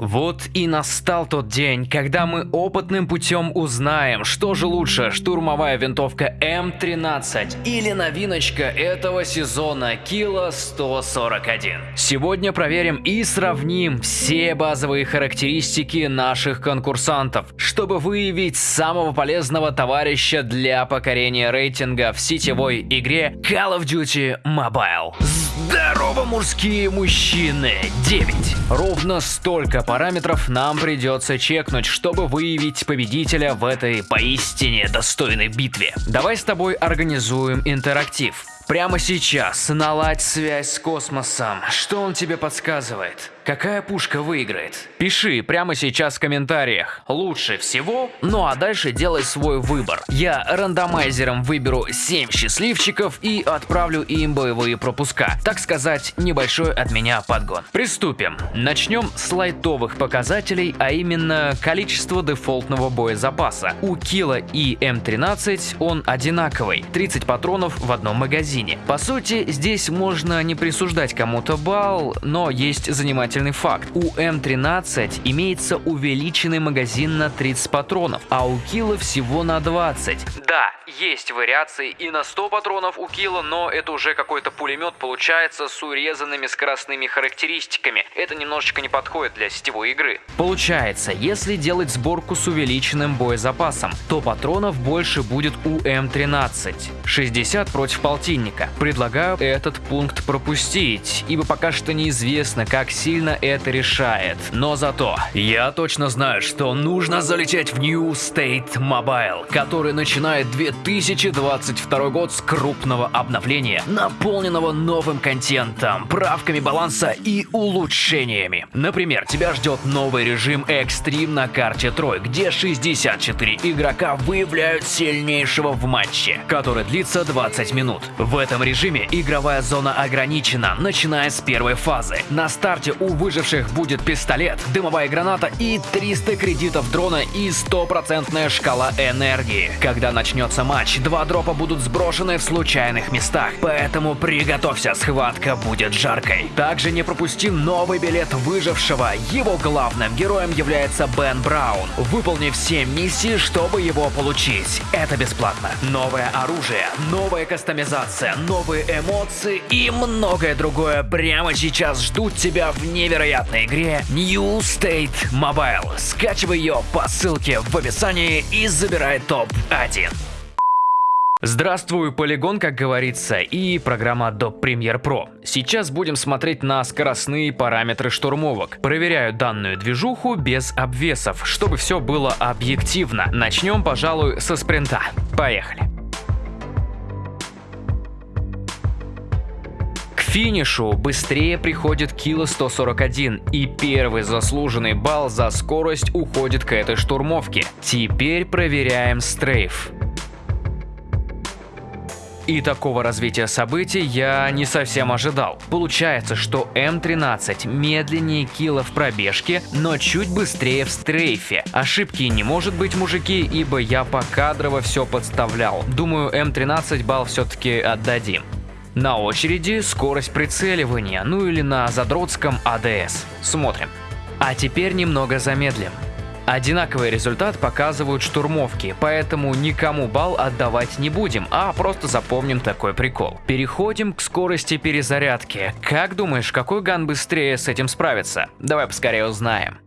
Вот и настал тот день, когда мы опытным путем узнаем, что же лучше, штурмовая винтовка М13 или новиночка этого сезона Кило 141. Сегодня проверим и сравним все базовые характеристики наших конкурсантов, чтобы выявить самого полезного товарища для покорения рейтинга в сетевой игре Call of Duty Mobile. Здорово, мужские мужчины! 9. Ровно столько параметров нам придется чекнуть, чтобы выявить победителя в этой поистине достойной битве. Давай с тобой организуем интерактив. Прямо сейчас наладь связь с космосом. Что он тебе подсказывает? Какая пушка выиграет? Пиши прямо сейчас в комментариях. Лучше всего? Ну а дальше делай свой выбор. Я рандомайзером выберу 7 счастливчиков и отправлю им боевые пропуска. Так сказать, небольшой от меня подгон. Приступим. Начнем с лайтовых показателей, а именно количество дефолтного боезапаса. У Кила и М13 он одинаковый. 30 патронов в одном магазине. По сути, здесь можно не присуждать кому-то балл, но есть занимательный замечательный факт. У М13 имеется увеличенный магазин на 30 патронов, а у Килла всего на 20. Да, есть вариации и на 100 патронов у Килла, но это уже какой-то пулемет получается с урезанными скоростными характеристиками. Это немножечко не подходит для сетевой игры. Получается, если делать сборку с увеличенным боезапасом, то патронов больше будет у М13. 60 против полтинника. Предлагаю этот пункт пропустить, ибо пока что неизвестно, как сильно сильно это решает. Но зато я точно знаю, что нужно залететь в New State Mobile, который начинает 2022 год с крупного обновления, наполненного новым контентом, правками баланса и улучшениями. Например, тебя ждет новый режим Extreme на карте Трой, где 64 игрока выявляют сильнейшего в матче, который длится 20 минут. В этом режиме игровая зона ограничена, начиная с первой фазы. На старте у выживших будет пистолет, дымовая граната и 300 кредитов дрона и стопроцентная шкала энергии. Когда начнется матч, два дропа будут сброшены в случайных местах, поэтому приготовься, схватка будет жаркой. Также не пропусти новый билет выжившего. Его главным героем является Бен Браун. Выполни все миссии, чтобы его получить. Это бесплатно. Новое оружие, новая кастомизация, новые эмоции и многое другое прямо сейчас ждут тебя в невероятном невероятной игре New State Mobile. Скачивай ее по ссылке в описании и забирай топ-1. Здравствуй, полигон, как говорится, и программа Adobe Premiere Pro. Сейчас будем смотреть на скоростные параметры штурмовок. Проверяю данную движуху без обвесов, чтобы все было объективно. Начнем, пожалуй, со спринта. Поехали. Финишу быстрее приходит Кило 141, и первый заслуженный балл за скорость уходит к этой штурмовке. Теперь проверяем стрейф. И такого развития событий я не совсем ожидал. Получается, что М13 медленнее Килла в пробежке, но чуть быстрее в стрейфе. Ошибки не может быть, мужики, ибо я покадрово все подставлял. Думаю, М13 балл все-таки отдадим. На очереди скорость прицеливания, ну или на задротском АДС. Смотрим. А теперь немного замедлим. Одинаковый результат показывают штурмовки, поэтому никому балл отдавать не будем, а просто запомним такой прикол. Переходим к скорости перезарядки. Как думаешь, какой ган быстрее с этим справится? Давай поскорее узнаем.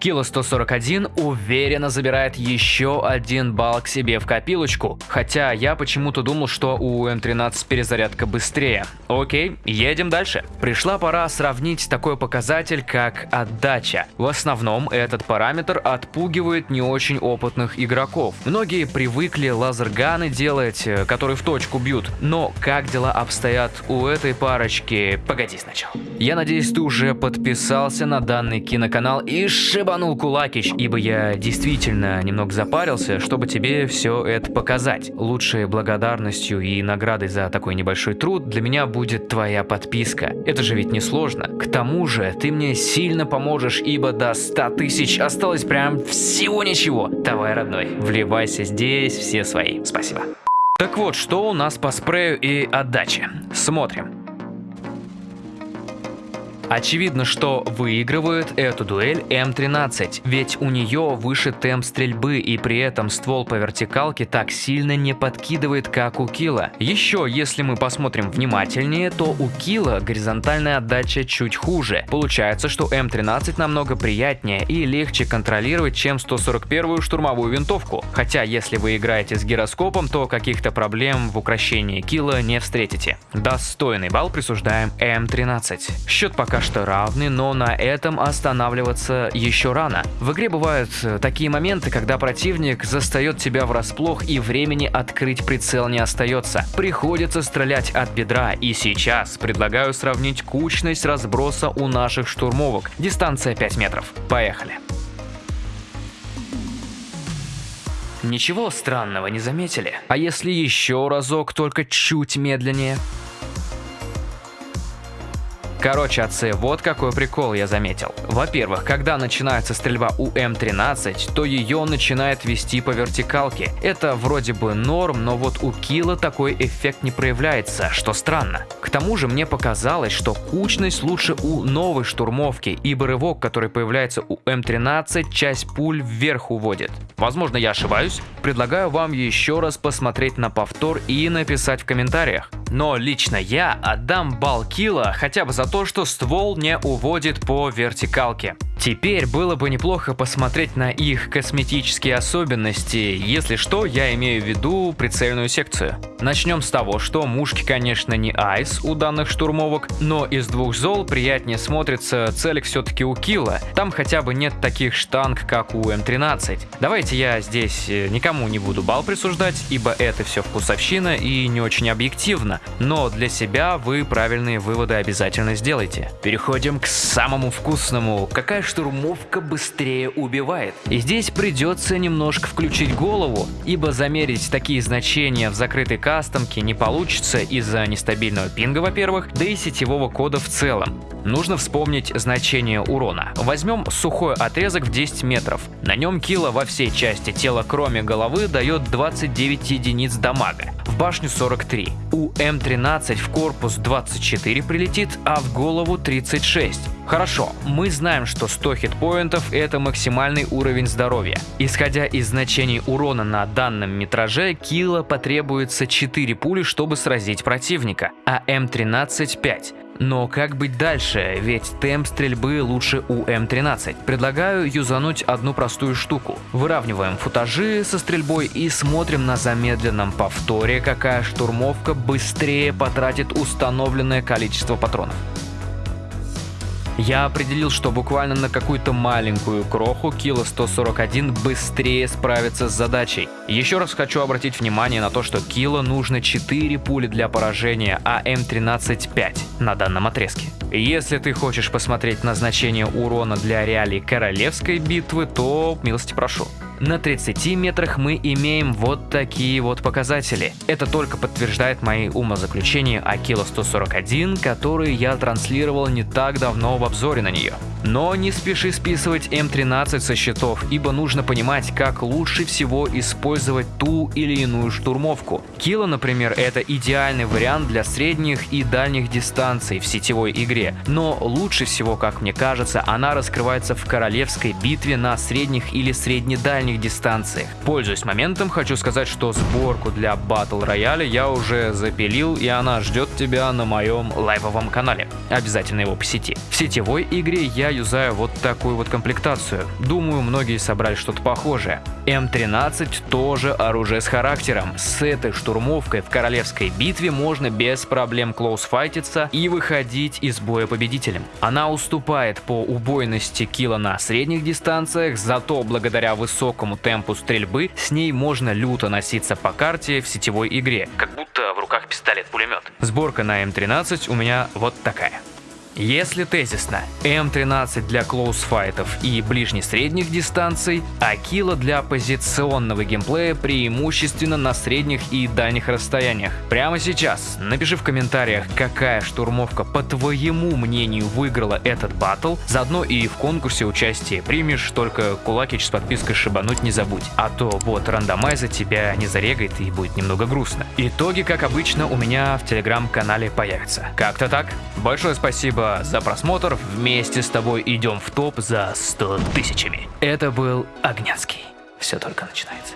Кило 141 уверенно забирает еще один балл к себе в копилочку, хотя я почему-то думал, что у М13 перезарядка быстрее. Окей, едем дальше. Пришла пора сравнить такой показатель, как отдача. В основном этот параметр отпугивает не очень опытных игроков. Многие привыкли лазерганы делать, э, которые в точку бьют, но как дела обстоят у этой парочки? Погоди сначала. Я надеюсь, ты уже подписался на данный киноканал и шиба ебанул Кулакич, ибо я действительно немного запарился, чтобы тебе все это показать. Лучшей благодарностью и наградой за такой небольшой труд для меня будет твоя подписка. Это же ведь не сложно. К тому же ты мне сильно поможешь, ибо до 100 тысяч осталось прям всего ничего. Давай, родной, вливайся здесь, все свои. Спасибо. Так вот, что у нас по спрею и отдаче? Смотрим. Очевидно, что выигрывает эту дуэль М13, ведь у нее выше темп стрельбы и при этом ствол по вертикалке так сильно не подкидывает, как у Кила. Еще, если мы посмотрим внимательнее, то у Кила горизонтальная отдача чуть хуже. Получается, что М13 намного приятнее и легче контролировать, чем 141-ю штурмовую винтовку. Хотя, если вы играете с гироскопом, то каких-то проблем в украшении Кила не встретите. Достойный балл присуждаем М13. Счет пока что равны, но на этом останавливаться еще рано. В игре бывают э, такие моменты, когда противник застает тебя врасплох и времени открыть прицел не остается. Приходится стрелять от бедра и сейчас предлагаю сравнить кучность разброса у наших штурмовок. Дистанция 5 метров. Поехали. Ничего странного не заметили? А если еще разок, только чуть медленнее? Короче, отцы, вот какой прикол я заметил. Во-первых, когда начинается стрельба у М13, то ее начинает вести по вертикалке. Это вроде бы норм, но вот у Кила такой эффект не проявляется, что странно. К тому же мне показалось, что кучность лучше у новой штурмовки, ибо рывок, который появляется у М13, часть пуль вверх уводит. Возможно, я ошибаюсь. Предлагаю вам еще раз посмотреть на повтор и написать в комментариях. Но лично я отдам бал килла хотя бы за то, что ствол не уводит по вертикалке. Теперь было бы неплохо посмотреть на их косметические особенности, если что, я имею в виду прицельную секцию. Начнем с того, что мушки, конечно, не айс у данных штурмовок, но из двух зол приятнее смотрится целик все-таки у килла. Там хотя бы нет таких штанг, как у М13. Давайте я здесь э, никому не буду бал присуждать, ибо это все вкусовщина и не очень объективно, но для себя вы правильные выводы обязательно сделайте. Переходим к самому вкусному. Какая штурмовка быстрее убивает. И здесь придется немножко включить голову, ибо замерить такие значения в закрытой кастомке не получится из-за нестабильного пинга, во-первых, да и сетевого кода в целом. Нужно вспомнить значение урона. Возьмем сухой отрезок в 10 метров. На нем кило во всей части тела, кроме головы, дает 29 единиц дамага. Башню 43. У М13 в корпус 24 прилетит, а в голову 36. Хорошо, мы знаем, что 100 хитпоинтов это максимальный уровень здоровья. Исходя из значений урона на данном метраже, Килла потребуется 4 пули, чтобы сразить противника, а М13 5. Но как быть дальше, ведь темп стрельбы лучше у М13. Предлагаю юзануть одну простую штуку. Выравниваем футажи со стрельбой и смотрим на замедленном повторе, какая штурмовка быстрее потратит установленное количество патронов. Я определил, что буквально на какую-то маленькую кроху Кило 141 быстрее справится с задачей. Еще раз хочу обратить внимание на то, что Кило нужно 4 пули для поражения, а М13 5 на данном отрезке. Если ты хочешь посмотреть назначение урона для реалий королевской битвы, то милости прошу. На 30 метрах мы имеем вот такие вот показатели. Это только подтверждает мои умозаключения о Кило 141, которые я транслировал не так давно в обзоре на нее. Но не спеши списывать М13 со счетов, ибо нужно понимать, как лучше всего использовать ту или иную штурмовку. Кило, например, это идеальный вариант для средних и дальних дистанций в сетевой игре, но лучше всего, как мне кажется, она раскрывается в королевской битве на средних или среднедальних дистанциях. Пользуясь моментом, хочу сказать, что сборку для Battle Royale я уже запилил, и она ждет тебя на моем лайвовом канале. Обязательно его посети. В сетевой игре я юзаю вот такую вот комплектацию. Думаю, многие собрали что-то похожее. М13 тоже оружие с характером. С этой штурмовкой в королевской битве можно без проблем клоусфайтиться и выходить из боя победителем. Она уступает по убойности килла на средних дистанциях, зато благодаря высокому темпу стрельбы с ней можно люто носиться по карте в сетевой игре, как будто в руках пистолет-пулемет. Сборка на М13 у меня вот такая. Если тезисно, М13 для клоусфайтов и ближне-средних дистанций, а Килла для позиционного геймплея преимущественно на средних и дальних расстояниях. Прямо сейчас напиши в комментариях, какая штурмовка по твоему мнению выиграла этот батл, заодно и в конкурсе участие примешь, только кулакич с подпиской шибануть не забудь, а то бот рандомайза тебя не зарегает и будет немного грустно. Итоги, как обычно, у меня в телеграм-канале появятся. Как-то так. Большое спасибо За просмотр. Вместе с тобой идем в топ за 100 тысячами. Это был Огнянский. Все только начинается.